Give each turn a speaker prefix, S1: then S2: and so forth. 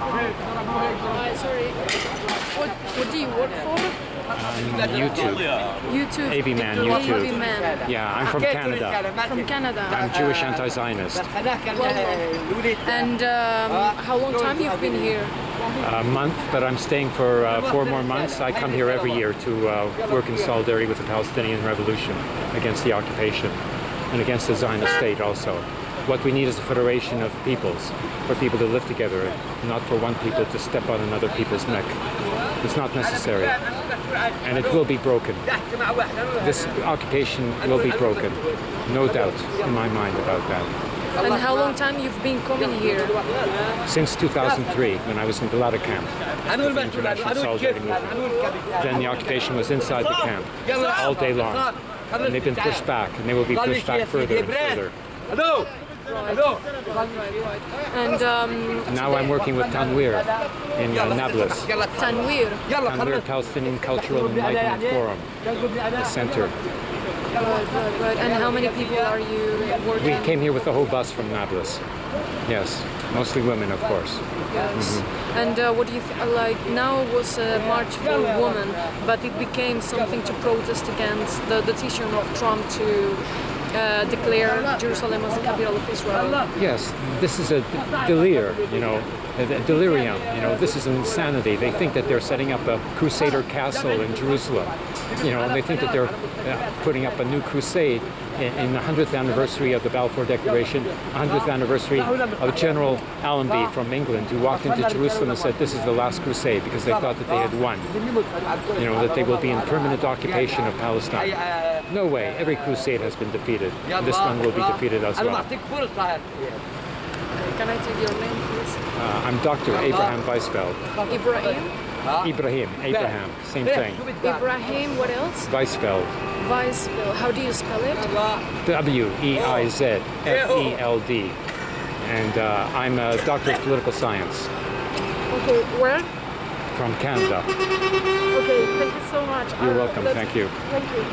S1: Hi, sorry. What, what do you work for?
S2: YouTube.
S1: YouTube.
S2: AV Man, YouTube.
S1: Man.
S2: Yeah, I'm from Canada.
S1: From Canada.
S2: I'm Jewish anti-Zionist.
S1: And um, how long time you've been here?
S2: A month, but I'm staying for uh, four more months. I come here every year to uh, work in solidarity with the Palestinian revolution against the occupation and against the Zionist state also. What we need is a federation of peoples, for people to live together, not for one people to step on another people's neck. It's not necessary. And it will be broken. This occupation will be broken. No doubt in my mind about that.
S1: And how long time you've been coming here?
S2: Since 2003, when I was in Balata camp, the International Solidarity Movement. Then the occupation was inside the camp, all day long. And they've been pushed back, and they will be pushed back further and further.
S1: And um,
S2: Now I'm working with Tanwir in uh, Nablus.
S1: Tanwir.
S2: Tanwir Palestinian Cultural Enlightenment Forum, the center.
S1: Right, right, right. And how many people are you working?
S2: We came here with the whole bus from Nablus. Yes, mostly women, of course.
S1: Yes. And uh, what do you th- like? Now was a march for women, but it became something to protest against the decision of Trump to uh, declare Jerusalem as the capital of Israel.
S2: Yes, this is a delir, you know, a delirium. You know, this is an insanity. They think that they're setting up a Crusader castle in Jerusalem. You know, and they think that they're uh, putting up a new crusade in, in the 100th anniversary of the Balfour Declaration, 100th anniversary of General Allenby from England, who walked into Jerusalem and said, "This is the last crusade," because they thought that they had won. You know, that they will be in permanent occupation of Palestine. No way. Every crusade has been defeated. This one will be defeated as well.
S1: I'm not the can I take your name, please?
S2: Uh, I'm Dr. Abraham Weizfeld.
S1: Ibrahim.
S2: Ibrahim, Abraham, same thing.
S1: Ibrahim. What else?
S2: Weizfeld,
S1: Weizfeld. How do you spell it?
S2: W E I Z F E L D. And uh, I'm a doctor of political science
S1: Okay. Where?
S2: from Canada.
S1: Okay. Thank you so much.
S2: You're welcome,
S1: let's-
S2: thank you.
S1: Thank you.